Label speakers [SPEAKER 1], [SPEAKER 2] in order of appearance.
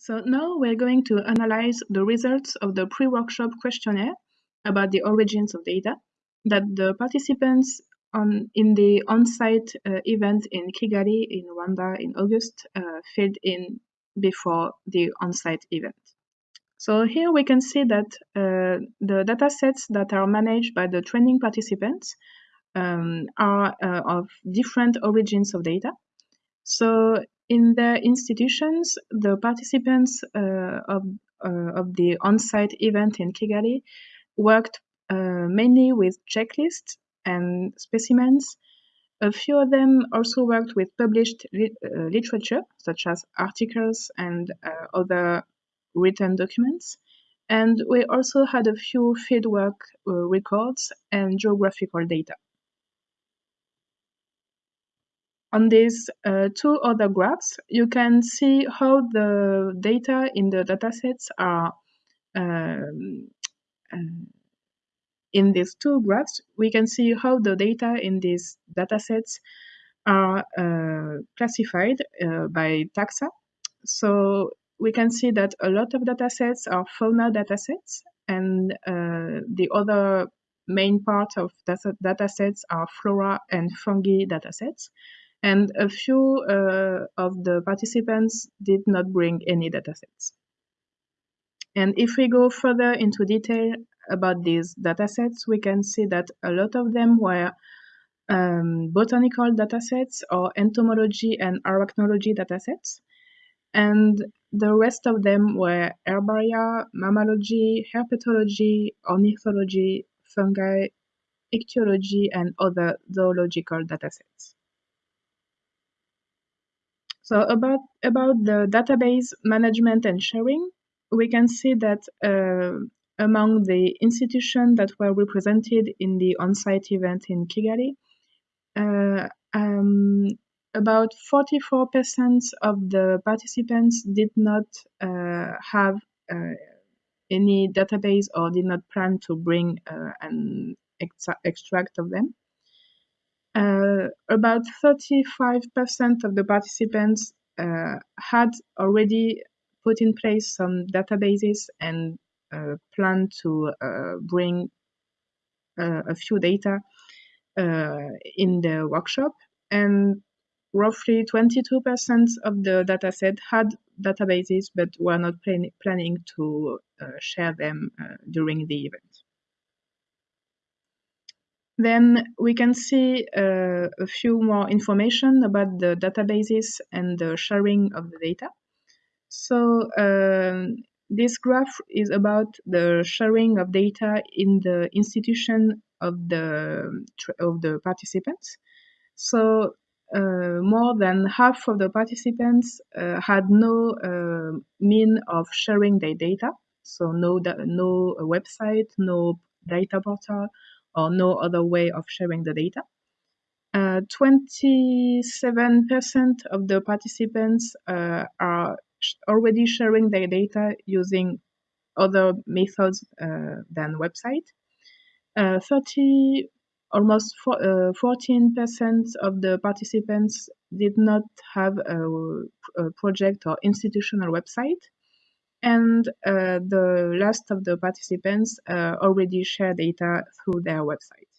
[SPEAKER 1] So now we're going to analyze the results of the pre-workshop questionnaire about the origins of data that the participants on in the on-site uh, event in Kigali in Rwanda in August uh, filled in before the on-site event. So here we can see that uh, the datasets that are managed by the training participants um, are uh, of different origins of data. So in the institutions, the participants uh, of, uh, of the on-site event in Kigali worked uh, mainly with checklists and specimens. A few of them also worked with published li uh, literature, such as articles and uh, other written documents. And we also had a few fieldwork uh, records and geographical data. On these uh, two other graphs, you can see how the data in the datasets are um, uh, in these two graphs, we can see how the data in these datasets are uh, classified uh, by taxa. So we can see that a lot of datasets are fauna datasets, and uh, the other main part of data datasets are flora and fungi datasets and a few uh, of the participants did not bring any datasets. And if we go further into detail about these datasets, we can see that a lot of them were um, botanical datasets or entomology and arachnology datasets. And the rest of them were herbaria, mammalogy, herpetology, ornithology, fungi, ichthyology, and other zoological datasets. So about, about the database management and sharing, we can see that uh, among the institutions that were represented in the on-site event in Kigali, uh, um, about 44% of the participants did not uh, have uh, any database or did not plan to bring uh, an extract of them. Uh, about 35% of the participants uh, had already put in place some databases and uh, plan to uh, bring uh, a few data uh, in the workshop. And roughly 22% of the dataset had databases but were not plan planning to share them during the event. Then we can see uh, a few more information about the databases and the sharing of the data. So um, this graph is about the sharing of data in the institution of the of the participants. So uh, more than half of the participants uh, had no uh, mean of sharing their data. So no no website, no data portal, or no other way of sharing the data. 27% uh, of the participants uh, are sh already sharing their data using other methods uh, than website. 30 almost 14% of the participants did not have a, a project or institutional website and uh, the last of the participants uh, already share data through their website.